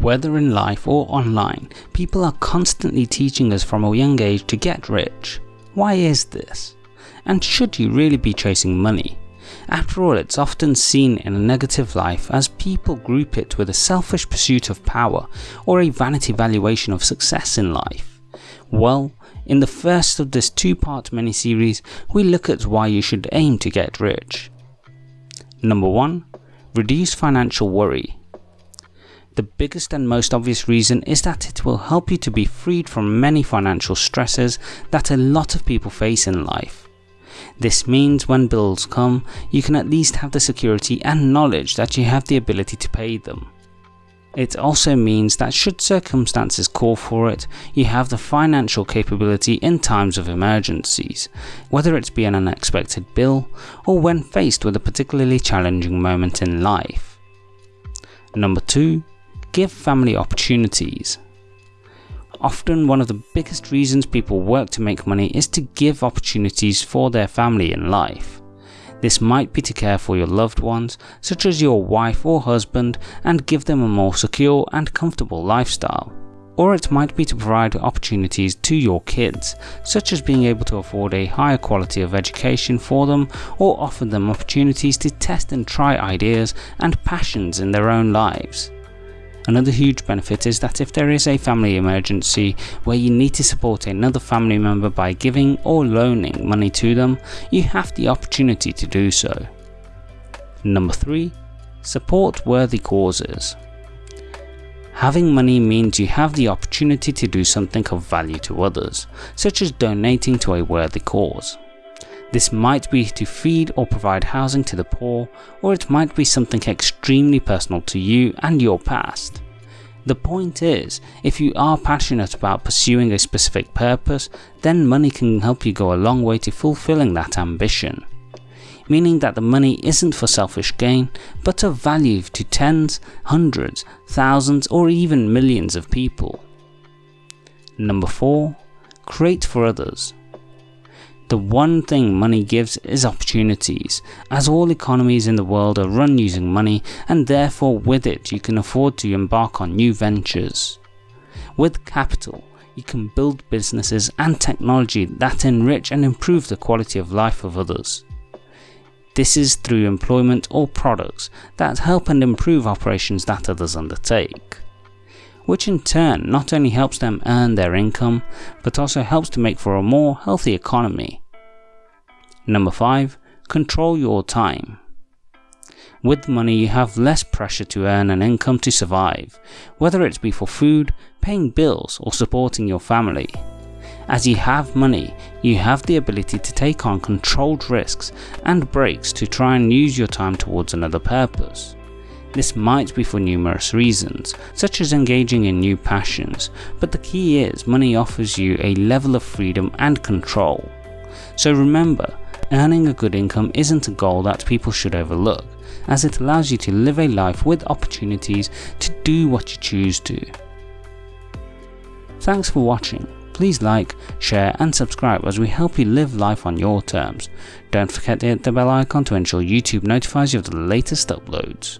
Whether in life or online, people are constantly teaching us from a young age to get rich. Why is this? And should you really be chasing money? After all, it's often seen in a negative life as people group it with a selfish pursuit of power or a vanity valuation of success in life. Well, in the first of this two-part mini-series, we look at why you should aim to get rich. Number 1. Reduce financial worry. The biggest and most obvious reason is that it will help you to be freed from many financial stresses that a lot of people face in life. This means when bills come, you can at least have the security and knowledge that you have the ability to pay them. It also means that should circumstances call for it, you have the financial capability in times of emergencies, whether it be an unexpected bill or when faced with a particularly challenging moment in life. Number 2 give family opportunities. Often one of the biggest reasons people work to make money is to give opportunities for their family in life. This might be to care for your loved ones, such as your wife or husband, and give them a more secure and comfortable lifestyle. Or it might be to provide opportunities to your kids, such as being able to afford a higher quality of education for them, or offer them opportunities to test and try ideas and passions in their own lives. Another huge benefit is that if there is a family emergency where you need to support another family member by giving or loaning money to them, you have the opportunity to do so. Number 3. Support worthy causes. Having money means you have the opportunity to do something of value to others, such as donating to a worthy cause. This might be to feed or provide housing to the poor, or it might be something extremely personal to you and your past. The point is, if you are passionate about pursuing a specific purpose, then money can help you go a long way to fulfilling that ambition. Meaning that the money isn't for selfish gain, but of value to tens, hundreds, thousands or even millions of people. Number 4. Create for others. The one thing money gives is opportunities, as all economies in the world are run using money and therefore with it you can afford to embark on new ventures. With capital, you can build businesses and technology that enrich and improve the quality of life of others. This is through employment or products that help and improve operations that others undertake which in turn not only helps them earn their income, but also helps to make for a more healthy economy. Number 5. Control your time. With money you have less pressure to earn an income to survive, whether it be for food, paying bills or supporting your family. As you have money, you have the ability to take on controlled risks and breaks to try and use your time towards another purpose. This might be for numerous reasons, such as engaging in new passions, but the key is money offers you a level of freedom and control. So remember, earning a good income isn't a goal that people should overlook, as it allows you to live a life with opportunities to do what you choose to. Thanks for watching. Please like, share and subscribe as we help you live life on your terms. Don't forget to hit the bell icon to ensure YouTube notifies you of the latest uploads.